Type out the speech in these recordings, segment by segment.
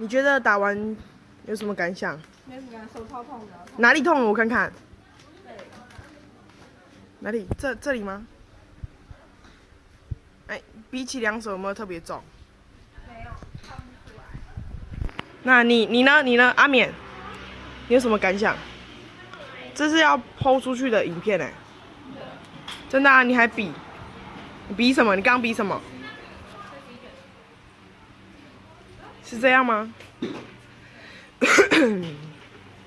你觉得打完有什么感想？没什么超痛的。哪里痛？我看看。哪里？这这里吗？哎，比起两手有没有特别重？没有，看不出来。那你你呢？你呢？阿勉，你有什么感想？这是要抛出去的影片哎、真的啊？你还比？你比什么？你刚刚比什么？是这样吗？不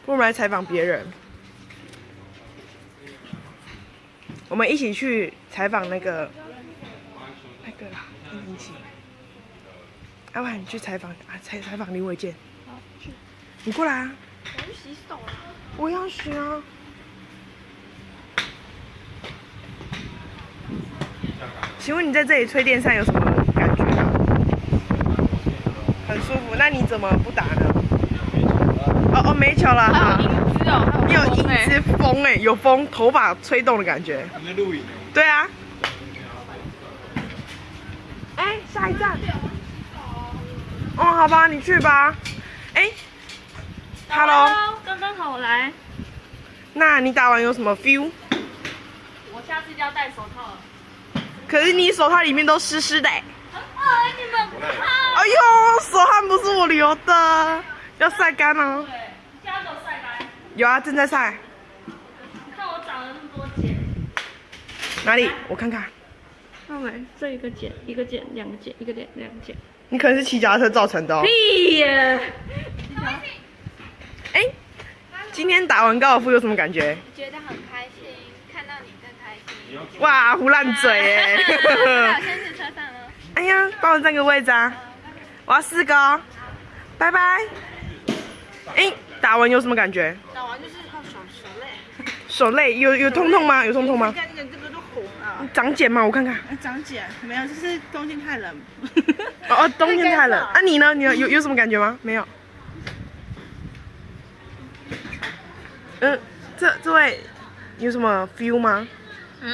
如我们来采访别人。我们一起去采访那个那个啦，林奇。要不然你去采访啊，采采访林伟健。你过来啊！我要洗手了。我要洗啊。请问你在这里吹电扇有什么？很舒服。那你怎么不打呢？哦哦，没球了哈。还有影子哦，你有一只风哎、有风，头发吹动的感觉。你在录影？对啊。哎、下一站。哦，好吧，你去吧。哎、h e l l o 刚刚好我来。那你打完有什么 feel？我下次就要戴手套了。可是你手套里面都湿湿的、欸。哎，你们看？哎呦，手汗不是我流的，要晒干哦。对，现晒干。有啊，正在晒。你看我长了那么多茧。哪里？我看看。看没？这一个茧，一个茧，两个茧，一个茧，两个茧。你可能是骑脚踏车造成的哦。屁耶！哎、今天打完高尔夫有什么感觉？觉得很开心，看到你更开心。哇，胡烂嘴哎、我先去车上了。哎呀，帮我占个位置啊！我要四个哦，拜拜。哎、打完有什么感觉？打完就是好手手累。手累，有有痛痛吗？有痛痛吗？看这个这个都红啊。长茧吗？我看看。长茧没有，就是冬天太冷。哦哦，冬天太冷。啊，你呢？你有有有什么感觉吗？没有。嗯，这这位有什么 feel 吗？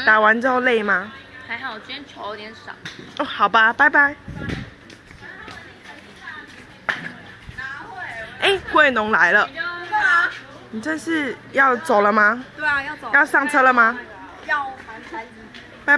打完之后累吗？还好，今天球有点少。哦，好吧，拜拜。哎，慧农来了，干嘛？你这是要走了吗？对啊，要走。要上车了吗？要拜。拜